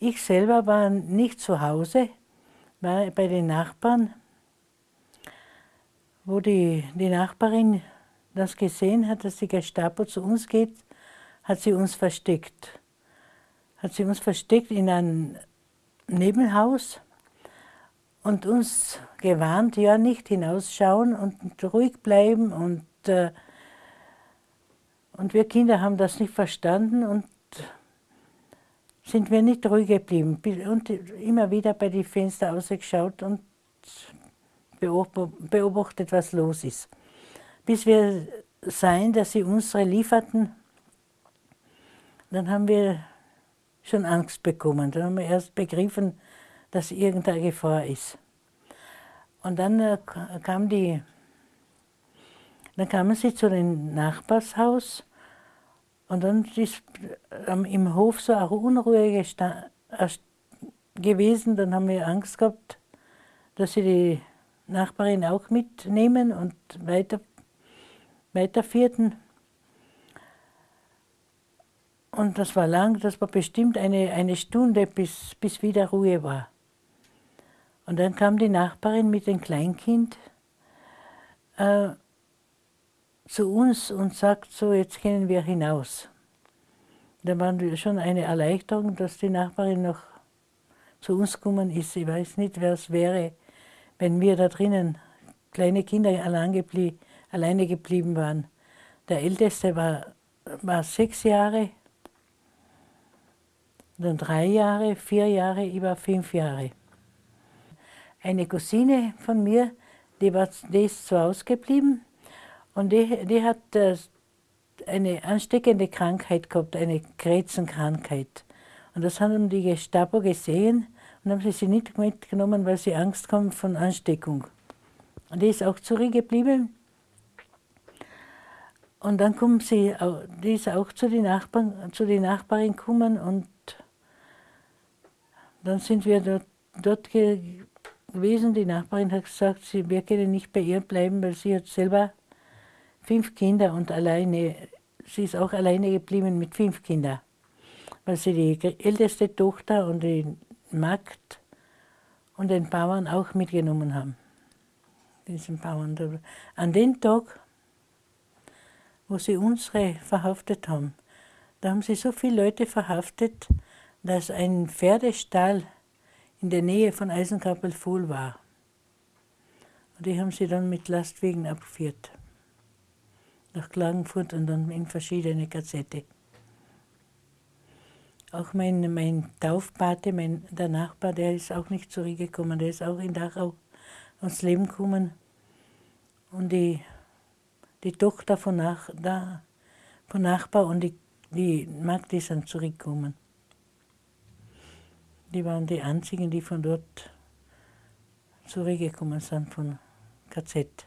Ich selber war nicht zu Hause, war bei den Nachbarn, wo die, die Nachbarin das gesehen hat, dass die Gestapo zu uns geht, hat sie uns versteckt. Hat sie uns versteckt in ein Nebenhaus und uns gewarnt, ja, nicht hinausschauen und ruhig bleiben. Und, äh, und wir Kinder haben das nicht verstanden und sind wir nicht ruhig geblieben und immer wieder bei den Fenstern ausgeschaut und beobachtet, was los ist. Bis wir sahen, dass sie unsere lieferten, dann haben wir schon Angst bekommen. Dann haben wir erst begriffen, dass irgendeine Gefahr ist. Und dann äh, kam die, dann kamen sie zu dem Nachbarshaus und dann ist ähm, im Hof so eine Unruhe gewesen. Dann haben wir Angst gehabt, dass sie die Nachbarin auch mitnehmen und weiter, weiterführten. Und das war lang, das war bestimmt eine, eine Stunde, bis, bis wieder Ruhe war. Und dann kam die Nachbarin mit dem Kleinkind äh, zu uns und sagt so, jetzt gehen wir hinaus. Da war schon eine Erleichterung, dass die Nachbarin noch zu uns gekommen ist. Ich weiß nicht, wer es wäre, wenn wir da drinnen kleine Kinder allein geblie alleine geblieben waren. Der Älteste war, war sechs Jahre, dann drei Jahre, vier Jahre, ich war fünf Jahre. Eine Cousine von mir, die, war, die ist zu Hause geblieben und die, die hat äh, eine ansteckende Krankheit gehabt, eine Krebsenkrankheit. Und das haben die Gestapo gesehen und haben sie sie nicht mitgenommen, weil sie Angst haben von Ansteckung. Und die ist auch zurückgeblieben. Und dann kommen sie, die ist auch zu den Nachbarn, zu den Nachbarin gekommen und dann sind wir dort, dort gewesen. Die Nachbarin hat gesagt, sie, wir können nicht bei ihr bleiben, weil sie hat selber fünf Kinder und alleine, sie ist auch alleine geblieben mit fünf Kindern, weil sie die älteste Tochter und die Magd und den Bauern auch mitgenommen haben. Diesen Bauern. An dem Tag, wo sie unsere verhaftet haben, da haben sie so viele Leute verhaftet, dass ein Pferdestall in der Nähe von Eisenkappel voll war. Und die haben sie dann mit Lastwagen abgeführt nach Klagenfurt und dann in verschiedene Gazette. Auch mein, mein Taufpate, mein, der Nachbar, der ist auch nicht zurückgekommen, der ist auch in Dachau ans Leben gekommen. Und die, die Tochter von, Nach, da, von Nachbar und die, die Magd sind zurückgekommen. Die waren die einzigen, die von dort zurückgekommen sind, von KZ.